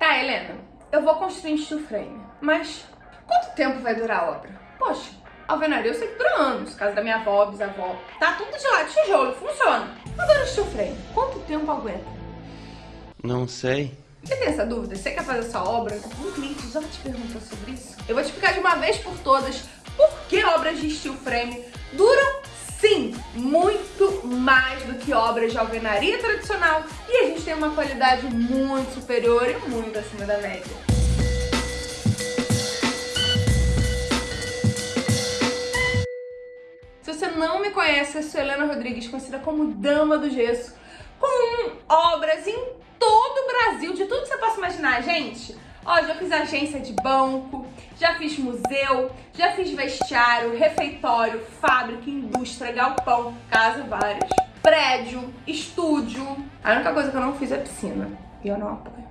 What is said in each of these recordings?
Tá, Helena, eu vou construir um steel frame, mas quanto tempo vai durar a obra? Poxa, alvenaria eu sei que dura anos, casa da minha avó, bisavó, tá tudo de lá de tijolo, funciona. Agora o steel frame, quanto tempo aguenta? Não sei. Você tem essa dúvida? Você quer fazer essa obra? Um cliente já te perguntou sobre isso? Eu vou te explicar de uma vez por todas por que obras de steel frame duram sim muito mais do que obras de alvenaria tradicional e a gente tem uma qualidade muito superior e muito acima da média. Se você não me conhece, eu sou Helena Rodrigues, conhecida como Dama do Gesso, com obras em todo o Brasil, de tudo que você possa imaginar, gente. Ó, já fiz agência de banco, já fiz museu, já fiz vestiário, refeitório, fábrica, indústria, galpão, casa, várias. Prédio, estúdio. A única coisa que eu não fiz é piscina. E eu não apoio.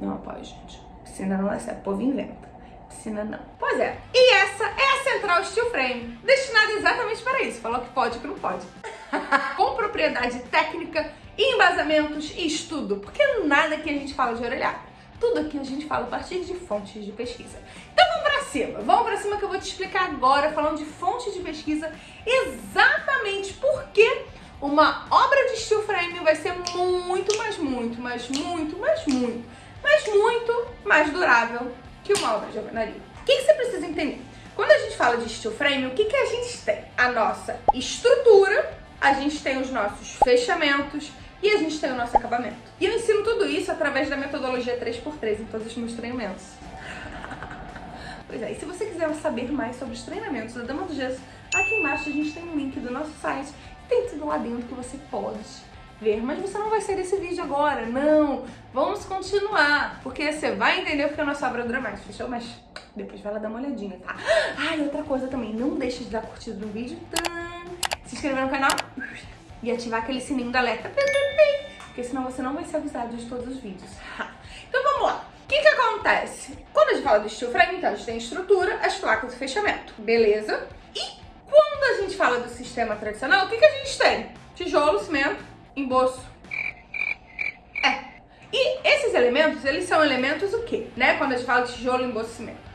Não apoio, gente. Piscina não é certo, o povo inventa. Piscina não. Pois é. E essa é a Central Steel Frame, destinada exatamente para isso. Falou que pode, que não pode. Com propriedade técnica, embasamentos e estudo, porque nada que a gente fala de orelhada. Tudo aqui a gente fala a partir de fontes de pesquisa. Então vamos pra cima, vamos pra cima que eu vou te explicar agora, falando de fontes de pesquisa, exatamente por que uma obra de steel frame vai ser muito, mas muito, mas muito, mas muito, mas muito mais durável que uma obra de alvenaria. O que, você precisa entender? Quando a gente fala de steel frame, o que, que a gente tem? A nossa estrutura, a gente tem os nossos fechamentos, e a gente tem o nosso acabamento. E eu ensino tudo isso através da metodologia 3x3 em todos os meus treinamentos. pois é, e se você quiser saber mais sobre os treinamentos da Dama do Gesso, aqui embaixo a gente tem um link do nosso site. Tem tudo lá dentro que você pode ver, mas você não vai sair desse vídeo agora, não. Vamos continuar, porque você vai entender porque a nossa obra dura mais, fechou? Mas depois vai lá dar uma olhadinha, tá? Ah, e outra coisa também, não deixe de dar curtida no vídeo, se inscrever no canal e ativar aquele sininho da alerta, porque senão você não vai ser avisado de todos os vídeos. Então vamos lá. O que que acontece? Quando a gente fala do steel frame, então a gente tem estrutura, as placas de fechamento, beleza? E quando a gente fala do sistema tradicional, o que que a gente tem? Tijolo, cimento, emboço. É. E esses elementos, eles são elementos o quê? Né? Quando a gente fala de tijolo, emboço, cimento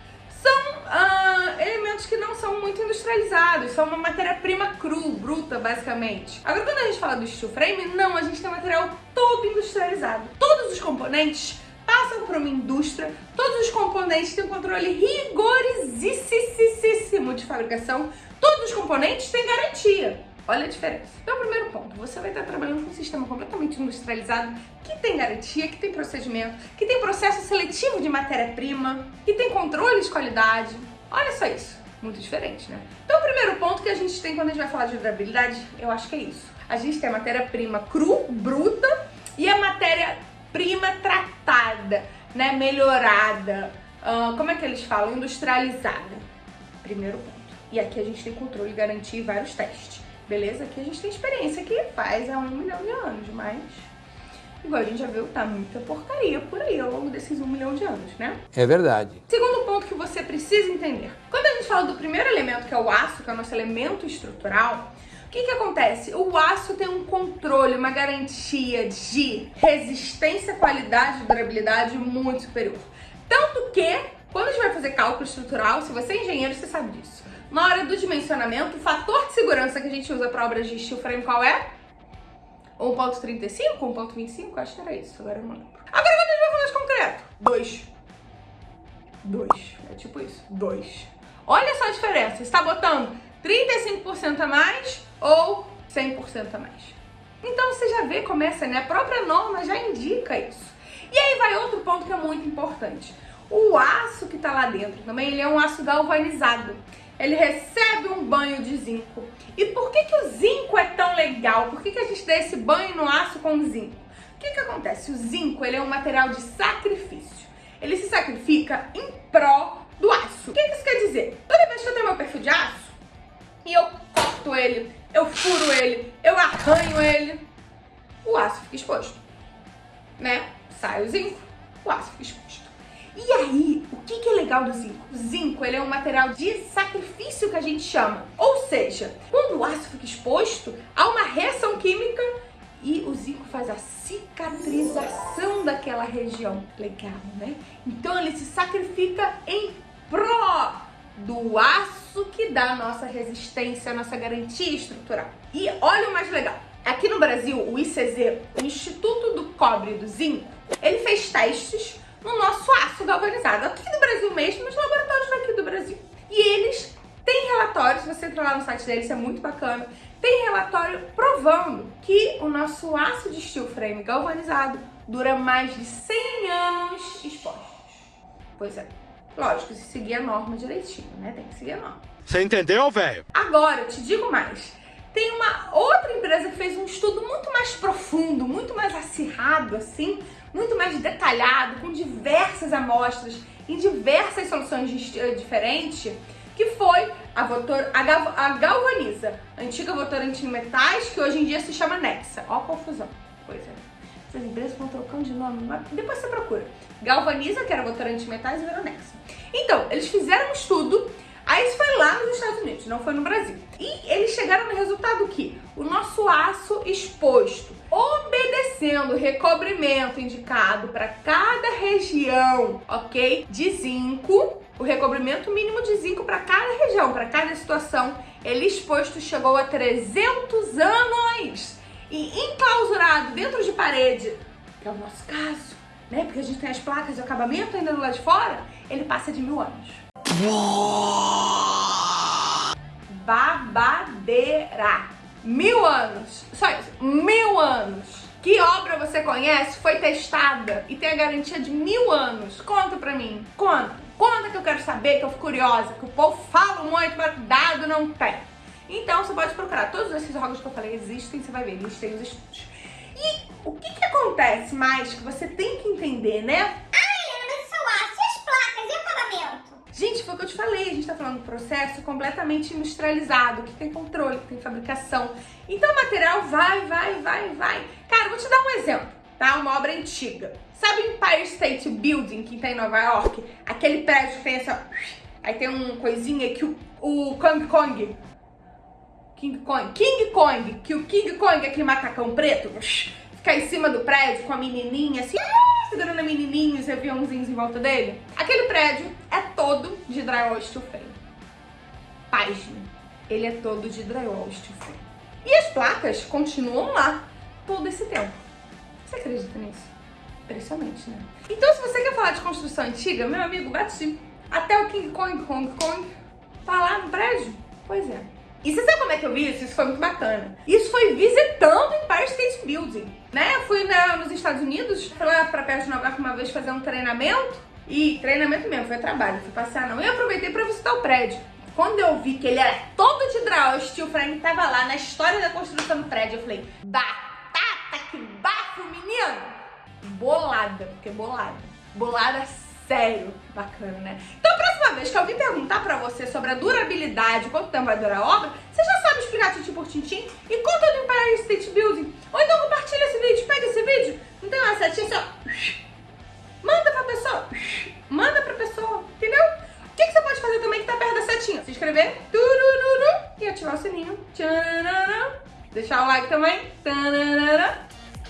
são ah, elementos que não são muito industrializados, são uma matéria-prima cru, bruta, basicamente. Agora, quando a gente fala do steel frame, não, a gente tem material todo industrializado. Todos os componentes passam por uma indústria, todos os componentes têm um controle rigorosíssimo de fabricação, todos os componentes têm garantia. Olha a diferença. Então, primeiro ponto, você vai estar trabalhando com um sistema completamente industrializado, que tem garantia, que tem procedimento, que tem processo seletivo de matéria-prima, que tem controle de qualidade. Olha só isso. Muito diferente, né? Então, o primeiro ponto que a gente tem quando a gente vai falar de durabilidade, eu acho que é isso. A gente tem a matéria-prima cru, bruta, e a matéria-prima tratada, né? Melhorada. Uh, como é que eles falam? Industrializada. Primeiro ponto. E aqui a gente tem controle, garantia e vários testes. Beleza? Aqui a gente tem experiência que faz há um milhão de anos, mas... Igual a gente já viu, tá muita porcaria por aí ao longo desses um milhão de anos, né? É verdade. Segundo ponto que você precisa entender. Quando a gente fala do primeiro elemento, que é o aço, que é o nosso elemento estrutural, o que que acontece? O aço tem um controle, uma garantia de resistência, qualidade e durabilidade muito superior. Tanto que, quando a gente vai fazer cálculo estrutural, se você é engenheiro, você sabe disso. Na hora do dimensionamento, o fator de segurança que a gente usa para obras de steel frame qual é? 1.35, 1.25? Acho que era isso, agora eu não lembro. Agora quando a gente vai falar de concreto? 2. 2. É tipo isso, 2. Olha só a diferença, está botando 35% a mais ou 100% a mais. Então você já vê, começa, né? A própria norma já indica isso. E aí vai outro ponto que é muito importante. O aço que está lá dentro também, ele é um aço galvanizado ele recebe um banho de zinco. E por que, que o zinco é tão legal? Por que, que a gente dá esse banho no aço com zinco? O que, que acontece? O zinco ele é um material de sacrifício. Ele se sacrifica em pró do aço. O que, que isso quer dizer? Toda vez que eu tenho meu perfil de aço e eu corto ele, eu furo ele, eu arranho ele, o aço fica exposto. Né? Sai o zinco, o aço fica exposto. E aí, o que, que é legal do zinco? O zinco ele é um material de sacrifício que a gente chama. Ou seja, quando o aço fica exposto, há uma reação química e o zinco faz a cicatrização daquela região. Legal, né? Então ele se sacrifica em pró do aço que dá a nossa resistência, a nossa garantia estrutural. E olha o mais legal. Aqui no Brasil, o ICZ, o Instituto do Cobre e do Zinco, ele fez testes galvanizado, aqui no Brasil mesmo, nos laboratórios daqui do Brasil. E eles têm relatórios, se você entrar lá no site deles, é muito bacana, tem relatório provando que o nosso aço de steel frame galvanizado dura mais de 100 anos expostos. Pois é, lógico, se seguir a norma direitinho, né? Tem que seguir a norma. Você entendeu, velho? Agora, eu te digo mais. Tem uma outra empresa que fez um estudo muito mais profundo, muito mais acirrado, assim, muito mais detalhado, com diversas amostras, em diversas soluções diferentes, que foi a, votor, a, gal, a Galvaniza, a antiga votorante metais, que hoje em dia se chama Nexa. Ó a confusão. Pois é. Essas empresas vão trocando de nome, mas depois você procura. Galvaniza, que era votorante metais, e virou Nexa. Então, eles fizeram um estudo Aí isso foi lá nos Estados Unidos, não foi no Brasil. E eles chegaram no resultado que o nosso aço exposto, obedecendo o recobrimento indicado para cada região, ok? De zinco, o recobrimento mínimo de zinco para cada região, para cada situação, ele exposto chegou a 300 anos e enclausurado dentro de parede, que é o nosso caso, né? Porque a gente tem as placas de acabamento ainda do lado de fora, ele passa de mil anos. Babadeira. Mil anos. Só isso. Mil anos. Que obra você conhece, foi testada e tem a garantia de mil anos? Conta pra mim. Conta. Conta que eu quero saber, que eu fico curiosa, que o povo fala muito, mas dado não tem. Então você pode procurar. Todos esses órgãos que eu falei existem, você vai ver, eles têm os estudos. E o que, que acontece mais que você tem que entender, né? A gente tá falando de processo completamente industrializado, que tem controle, que tem fabricação. Então o material vai, vai, vai, vai. Cara, vou te dar um exemplo, tá? Uma obra antiga. Sabe o Empire State Building que tem em Nova York? Aquele prédio que tem essa... Aí tem um coisinha que o, o Kong Kong... King Kong, King Kong, que o King Kong, aquele macacão preto, fica em cima do prédio com a menininha assim segurando a menininha e os aviãozinhos em volta dele? Aquele prédio é todo de drywall steel frame. Página. Ele é todo de drywall steel frame. E as placas continuam lá todo esse tempo. Você acredita nisso? Impressionante, né? Então, se você quer falar de construção antiga, meu amigo, bate até o King Kong, Kong Kong, tá lá no prédio. Pois é. E você sabe como é que eu vi isso? Isso foi muito bacana. Isso foi visitando Empire State Building, né? Eu fui na, nos Estados Unidos, fui lá pra perto de Nova York uma vez fazer um treinamento. E treinamento mesmo, foi trabalho, fui passear não. E aproveitei pra visitar o prédio. Quando eu vi que ele era todo de draw, o steel frame tava lá na história da construção do prédio, eu falei, batata, que bafo, menino! Bolada, porque bolada. Bolada sério. Bacana, né? Então, a próxima vez que alguém perguntar pra você sobre a durabilidade, quanto tempo vai durar a obra, você já sabe explicar tintim por tintim e conta do Empire State Building. Ou então compartilha esse vídeo, pega esse vídeo, não tem uma setinha assim, ó. Manda pra pessoa. Manda pra pessoa, entendeu? O que, que você pode fazer também que tá perto da setinha? Se inscrever turururu, e ativar o sininho. Deixar o like também.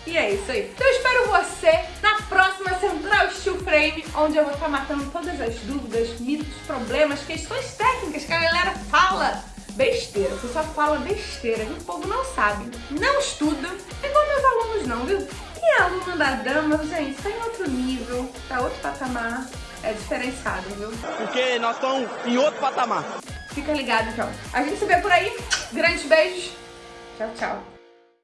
E é isso aí. Então eu espero você na próxima Central Steel Frame, onde eu vou estar matando todas as dúvidas, mitos, problemas, questões técnicas que a galera fala besteira. O pessoal fala besteira, que o povo não sabe, não estuda, igual meus alunos não, viu? E a aluna da dama, gente, tá em outro nível, tá outro patamar, é diferenciado, viu? Porque nós estamos em outro patamar. Fica ligado, então. A gente se vê por aí. Grandes beijos. Tchau, tchau.